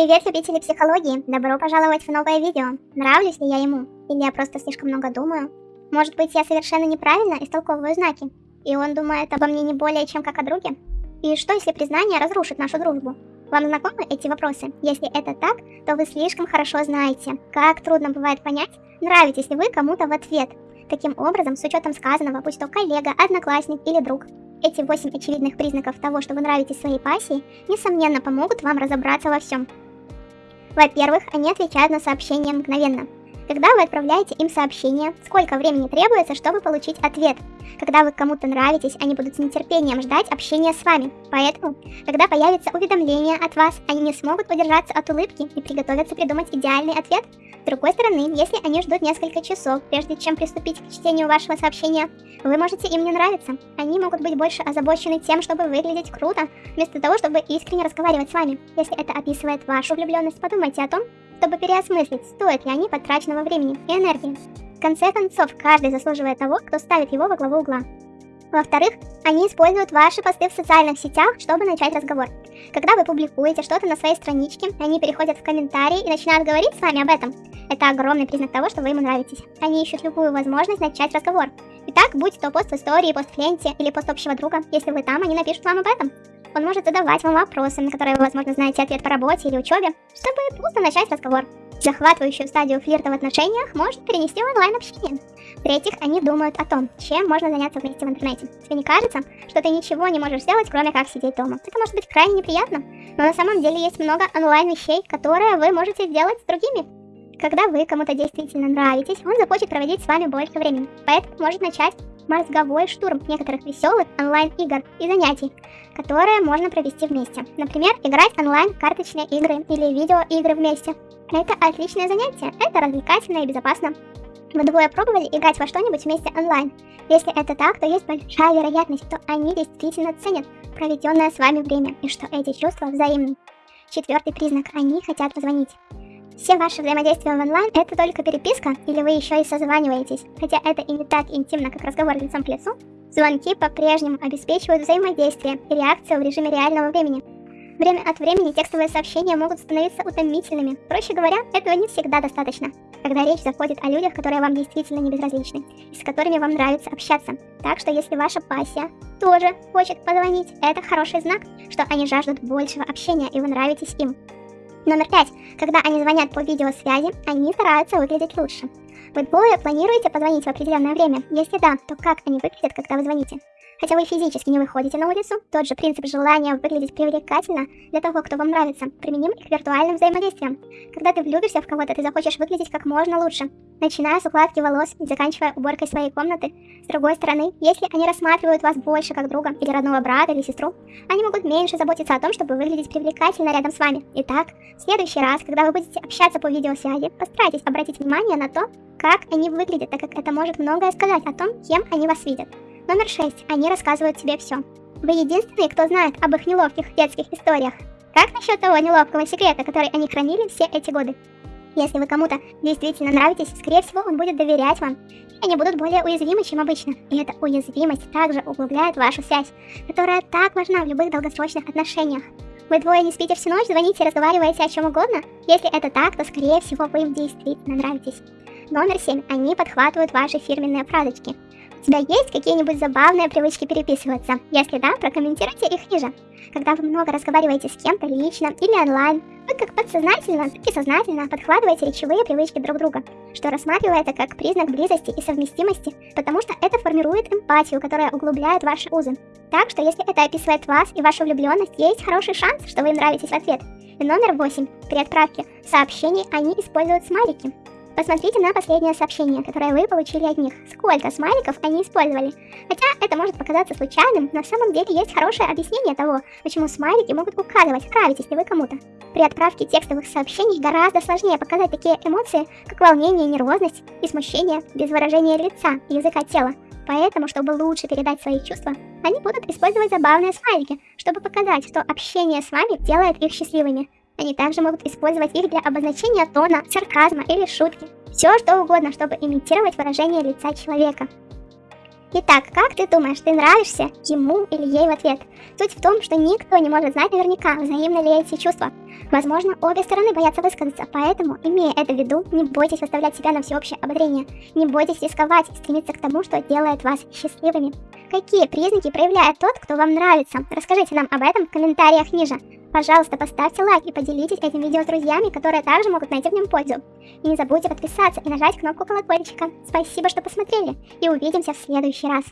Привет, любители психологии! Добро пожаловать в новое видео. Нравлюсь ли я ему? Или я просто слишком много думаю? Может быть, я совершенно неправильно истолковываю знаки? И он думает обо мне не более, чем как о друге? И что, если признание разрушит нашу дружбу? Вам знакомы эти вопросы? Если это так, то вы слишком хорошо знаете, как трудно бывает понять, нравитесь ли вы кому-то в ответ. Таким образом, с учетом сказанного, будь то коллега, одноклассник или друг, эти 8 очевидных признаков того, что вы нравитесь своей пассии, несомненно помогут вам разобраться во всем. Во-первых, они отвечают на сообщения мгновенно. Когда вы отправляете им сообщение, сколько времени требуется, чтобы получить ответ. Когда вы кому-то нравитесь, они будут с нетерпением ждать общения с вами. Поэтому, когда появится уведомление от вас, они не смогут удержаться от улыбки и приготовятся придумать идеальный ответ. С другой стороны, если они ждут несколько часов, прежде чем приступить к чтению вашего сообщения, вы можете им не нравиться. Они могут быть больше озабочены тем, чтобы выглядеть круто, вместо того, чтобы искренне разговаривать с вами. Если это описывает вашу влюбленность, подумайте о том, чтобы переосмыслить, стоит ли они потраченного времени и энергии. В конце концов, каждый заслуживает того, кто ставит его во главу угла. Во-вторых, они используют ваши посты в социальных сетях, чтобы начать разговор. Когда вы публикуете что-то на своей страничке, они переходят в комментарии и начинают говорить с вами об этом. Это огромный признак того, что вы ему нравитесь. Они ищут любую возможность начать разговор. Итак, будь то пост в истории, пост в ленте или пост общего друга, если вы там, они напишут вам об этом. Он может задавать вам вопросы, на которые вы, возможно, знаете ответ по работе или учебе, чтобы просто начать разговор. Захватывающую стадию флирта в отношениях может перенести в онлайн-общение. В-третьих, они думают о том, чем можно заняться вместе в интернете. Тебе не кажется, что ты ничего не можешь сделать, кроме как сидеть дома? Это может быть крайне неприятно, но на самом деле есть много онлайн-вещей, которые вы можете сделать с другими. Когда вы кому-то действительно нравитесь, он захочет проводить с вами больше времени, поэтому может начать мозговой штурм некоторых веселых онлайн-игр и занятий, которые можно провести вместе. Например, играть онлайн карточные игры или видеоигры вместе. Это отличное занятие, это развлекательно и безопасно. Вы двое пробовали играть во что-нибудь вместе онлайн? Если это так, то есть большая вероятность, что они действительно ценят проведенное с вами время и что эти чувства взаимны. Четвертый признак – они хотят позвонить. Все ваши взаимодействия в онлайн это только переписка или вы еще и созваниваетесь. Хотя это и не так интимно, как разговор лицом к лицу, звонки по-прежнему обеспечивают взаимодействие и реакцию в режиме реального времени. Время от времени текстовые сообщения могут становиться утомительными. Проще говоря, этого не всегда достаточно. Когда речь заходит о людях, которые вам действительно не безразличны, и с которыми вам нравится общаться. Так что если ваша пассия тоже хочет позвонить, это хороший знак, что они жаждут большего общения и вы нравитесь им. Номер пять. Когда они звонят по видеосвязи, они стараются выглядеть лучше. Вы двое планируете позвонить в определенное время? Если да, то как они выглядят, когда вы звоните? Хотя вы физически не выходите на улицу, тот же принцип желания выглядеть привлекательно для того, кто вам нравится, применим и к виртуальным взаимодействиям. Когда ты влюбишься в кого-то, ты захочешь выглядеть как можно лучше, начиная с укладки волос и заканчивая уборкой своей комнаты. С другой стороны, если они рассматривают вас больше как друга или родного брата или сестру, они могут меньше заботиться о том, чтобы выглядеть привлекательно рядом с вами. Итак, в следующий раз, когда вы будете общаться по видеосвязи, постарайтесь обратить внимание на то, как они выглядят, так как это может многое сказать о том, кем они вас видят. Номер 6. Они рассказывают тебе все. Вы единственные, кто знает об их неловких детских историях. Как насчет того неловкого секрета, который они хранили все эти годы? Если вы кому-то действительно нравитесь, скорее всего, он будет доверять вам. И они будут более уязвимы, чем обычно. И эта уязвимость также углубляет вашу связь, которая так важна в любых долгосрочных отношениях. Вы двое не спите всю ночь, звоните и разговариваете о чем угодно? Если это так, то скорее всего вы им действительно нравитесь. Номер 7. Они подхватывают ваши фирменные фразочки. У тебя есть какие-нибудь забавные привычки переписываться? Если да, прокомментируйте их ниже. Когда вы много разговариваете с кем-то лично или онлайн, вы как подсознательно, так и сознательно подхватываете речевые привычки друг друга, что рассматривается как признак близости и совместимости, потому что это формирует эмпатию, которая углубляет ваши узы. Так что если это описывает вас и вашу влюбленность, есть хороший шанс, что вы им нравитесь в ответ. И номер 8. При отправке сообщений они используют смайлики. Посмотрите на последнее сообщение, которое вы получили от них. Сколько смайликов они использовали. Хотя это может показаться случайным, на самом деле есть хорошее объяснение того, почему смайлики могут указывать, нравитесь ли вы кому-то. При отправке текстовых сообщений гораздо сложнее показать такие эмоции, как волнение, нервозность и смущение без выражения лица языка тела. Поэтому, чтобы лучше передать свои чувства, они будут использовать забавные смайлики, чтобы показать, что общение с вами делает их счастливыми. Они также могут использовать их для обозначения тона, сарказма или шутки. Все что угодно, чтобы имитировать выражение лица человека. Итак, как ты думаешь, ты нравишься ему или ей в ответ? Суть в том, что никто не может знать наверняка, взаимны ли эти чувства. Возможно, обе стороны боятся высказаться, поэтому, имея это в виду, не бойтесь выставлять себя на всеобщее ободрение. Не бойтесь рисковать и стремиться к тому, что делает вас счастливыми. Какие признаки проявляет тот, кто вам нравится? Расскажите нам об этом в комментариях ниже. Пожалуйста, поставьте лайк и поделитесь этим видео с друзьями, которые также могут найти в нем пользу. И не забудьте подписаться и нажать кнопку колокольчика. Спасибо, что посмотрели, и увидимся в следующий раз.